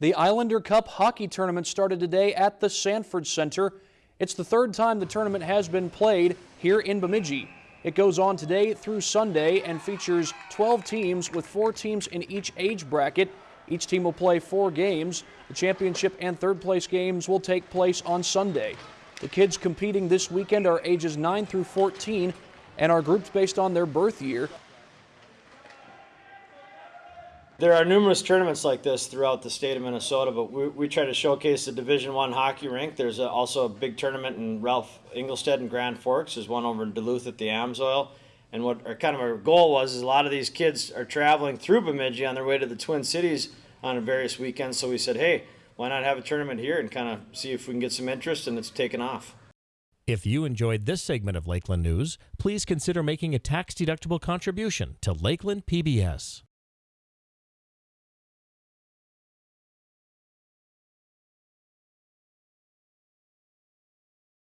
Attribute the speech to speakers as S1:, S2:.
S1: The Islander Cup hockey tournament started today at the Sanford Center. It's the third time the tournament has been played here in Bemidji. It goes on today through Sunday and features 12 teams with four teams in each age bracket. Each team will play four games. The championship and third place games will take place on Sunday. The kids competing this weekend are ages 9 through 14 and are grouped based on their birth year.
S2: There are numerous tournaments like this throughout the state of Minnesota, but we, we try to showcase the Division One hockey rink. There's a, also a big tournament in Ralph Engelstad and Grand Forks. There's one over in Duluth at the Amsoil. And what our kind of our goal was is a lot of these kids are traveling through Bemidji on their way to the Twin Cities on various weekends. So we said, hey, why not have a tournament here and kind of see if we can get some interest and it's taken off.
S3: If you enjoyed this segment of Lakeland News, please consider making a tax-deductible contribution to Lakeland PBS.